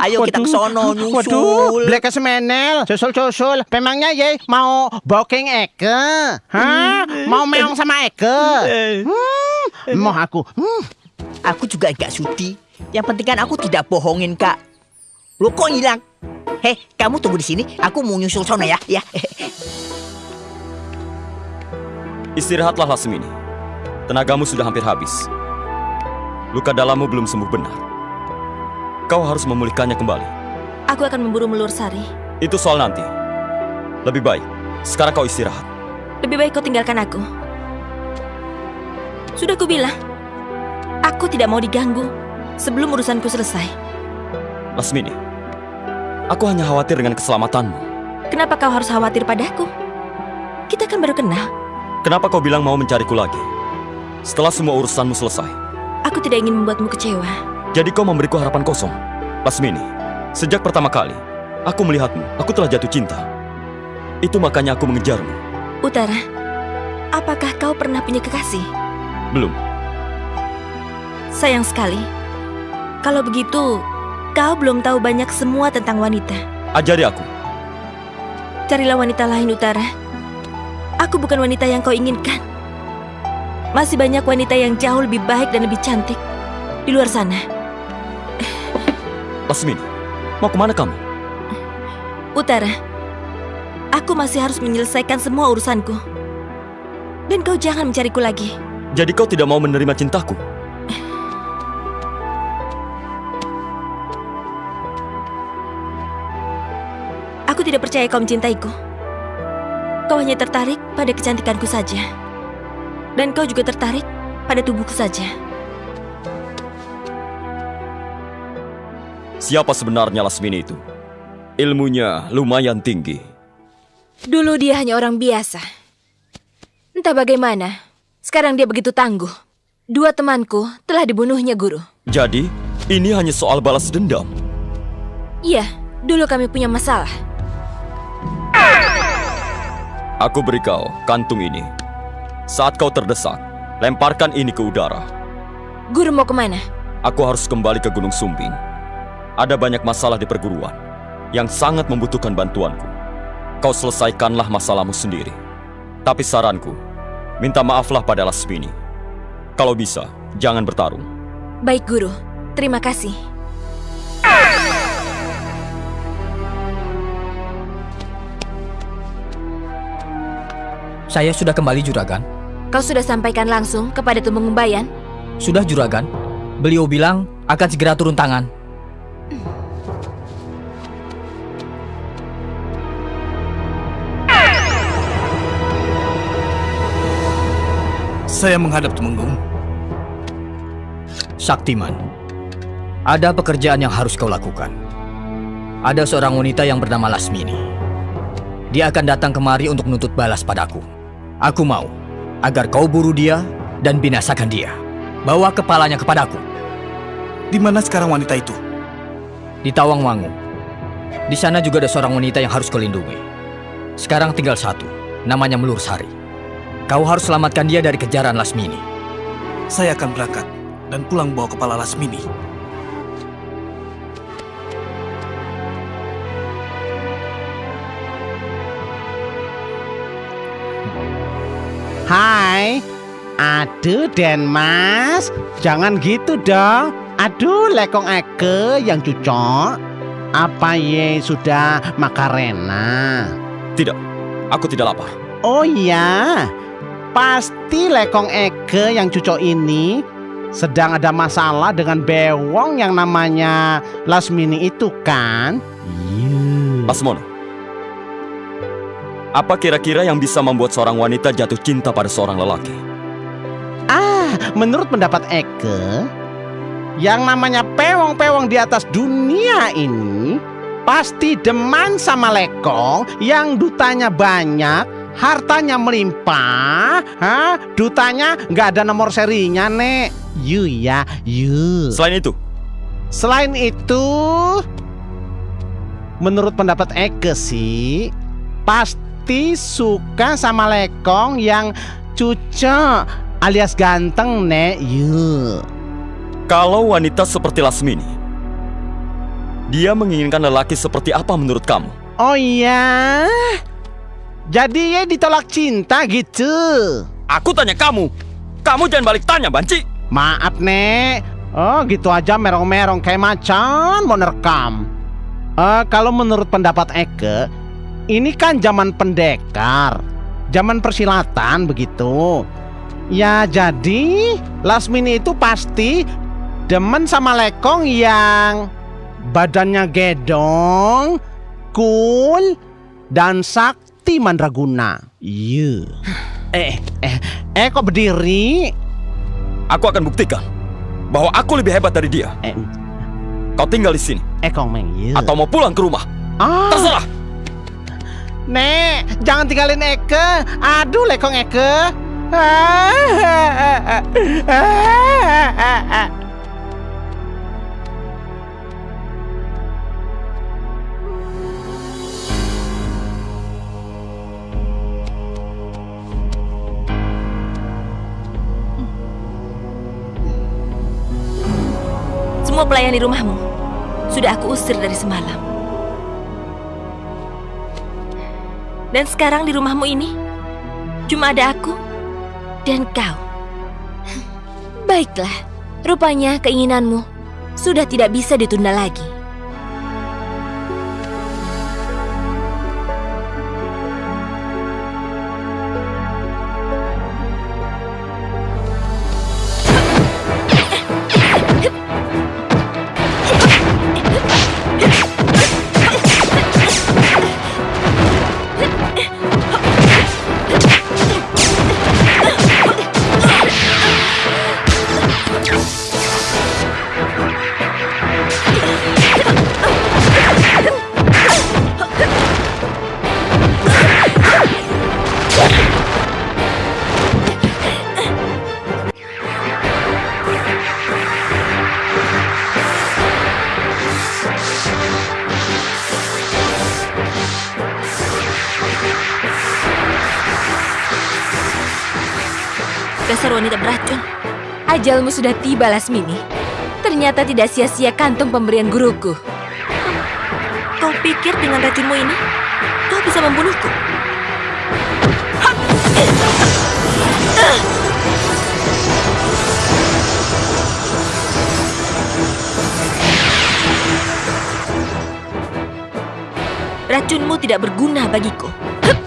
Ayo kita ke sono nyusul. Waduh, Black semenel, susul-susul. Memangnya ye mau booking Eke? Hah? Mau meong sama Eke? Hmm, mau aku. Hmm. Aku juga gak sudi. Yang penting kan aku tidak bohongin kak. Lo kok hilang? Hei, kamu tunggu di sini. Aku mau nyusul sono ya. Ya. Istirahatlah Lasmini. Tenagamu sudah hampir habis. Luka dalammu belum sembuh benar. Kau harus memulihkannya kembali. Aku akan memburu Melur Sari. Itu soal nanti. Lebih baik, sekarang kau istirahat. Lebih baik kau tinggalkan aku. Sudah ku bilang, aku tidak mau diganggu sebelum urusanku selesai. Lasmini, aku hanya khawatir dengan keselamatanmu. Kenapa kau harus khawatir padaku? Kita kan baru kenal. Kenapa kau bilang mau mencariku lagi? Setelah semua urusanmu selesai. Aku tidak ingin membuatmu kecewa. Jadi kau memberiku harapan kosong. Lasmini, sejak pertama kali aku melihatmu, aku telah jatuh cinta. Itu makanya aku mengejarmu. Utara, apakah kau pernah punya kekasih? Belum. Sayang sekali. Kalau begitu, kau belum tahu banyak semua tentang wanita. Ajari aku. Carilah wanita lain, Utara. Aku bukan wanita yang kau inginkan. Masih banyak wanita yang jauh lebih baik dan lebih cantik di luar sana. Lasmini, mau ke mana kamu? Utara, aku masih harus menyelesaikan semua urusanku. Dan kau jangan mencariku lagi. Jadi kau tidak mau menerima cintaku? Aku tidak percaya kau mencintaiku. Kau hanya tertarik pada kecantikanku saja. Dan kau juga tertarik pada tubuhku saja. Siapa sebenarnya Lasmini itu? Ilmunya lumayan tinggi. Dulu dia hanya orang biasa. Entah bagaimana, sekarang dia begitu tangguh. Dua temanku telah dibunuhnya guru. Jadi, ini hanya soal balas dendam. Iya, dulu kami punya masalah. Aku beri kau kantung ini. Saat kau terdesak, lemparkan ini ke udara. Guru mau ke mana? Aku harus kembali ke Gunung Sumbing. Ada banyak masalah di perguruan yang sangat membutuhkan bantuanku. Kau selesaikanlah masalahmu sendiri. Tapi saranku, minta maaflah pada Lasmini. Kalau bisa, jangan bertarung. Baik, Guru. Terima kasih. Saya sudah kembali Juragan. Kau sudah sampaikan langsung kepada Tumeng Umbayan? Sudah Juragan. Beliau bilang akan segera turun tangan. Saya menghadap Temenggung. Saktiman, ada pekerjaan yang harus kau lakukan. Ada seorang wanita yang bernama Lasmini. Dia akan datang kemari untuk menuntut balas padaku. Aku mau agar kau buru dia dan binasakan dia. Bawa kepalanya kepadaku. Di mana sekarang wanita itu? Di Tawangmangu. Di sana juga ada seorang wanita yang harus kau lindungi. Sekarang tinggal satu, namanya Melur Sari. Kau harus selamatkan dia dari kejaran Lasmini. Saya akan berangkat dan pulang bawa kepala Lasmini. Hai, aduh Den Mas, jangan gitu dong. Aduh, lekong Eke yang cucok. Apa ye sudah makarena? Tidak, aku tidak lapar. Oh iya, pasti lekong Eke yang cucok ini sedang ada masalah dengan bewong yang namanya Lasmini itu kan? Iya. Lasmono, apa kira-kira yang bisa membuat seorang wanita jatuh cinta pada seorang lelaki? Ah, menurut pendapat Eke, yang namanya pewong-pewong di atas dunia ini pasti deman sama lekong yang dutanya banyak, hartanya melimpah, ha? dutanya nggak ada nomor serinya, Nek. Yu ya, yu. Selain itu, Selain itu, menurut pendapat Eke sih, pasti suka sama lekong yang cucok alias ganteng, Nek. Yu. kalau wanita seperti Lasmini Dia menginginkan lelaki seperti apa menurut kamu? Oh iya. Jadi ye ditolak cinta gitu. Aku tanya kamu. Kamu jangan balik tanya, Banci. Maaf, Nek. Oh, gitu aja merong-merong kayak macan mau nerekam. Eh, kalau menurut pendapat Eke, ini kan zaman pendekar. Zaman persilatan begitu. Ya jadi Lasmini itu pasti demen sama lekong yang badannya gedong, cool, dan sakti mandraguna. Iya. Eh, eh, eh kok berdiri? Aku akan buktikan bahwa aku lebih hebat dari dia. Eh, Kau tinggal di sini eh kong meng, iya. atau mau pulang ke rumah. Ah, Terserah. Nek, jangan tinggalin Eke. Aduh, lekong Eke. Ah, Semua pelayan di rumahmu sudah aku usir dari semalam. Dan sekarang di rumahmu ini cuma ada aku dan kau. Baiklah, rupanya keinginanmu sudah tidak bisa ditunda lagi. Dasar wanita beracun. Ajalmu sudah tiba, Lasmini. Ternyata tidak sia-sia kantung pemberian guruku. Kau pikir dengan racunmu ini, kau bisa membunuhku? Racunmu tidak berguna bagiku. Hup!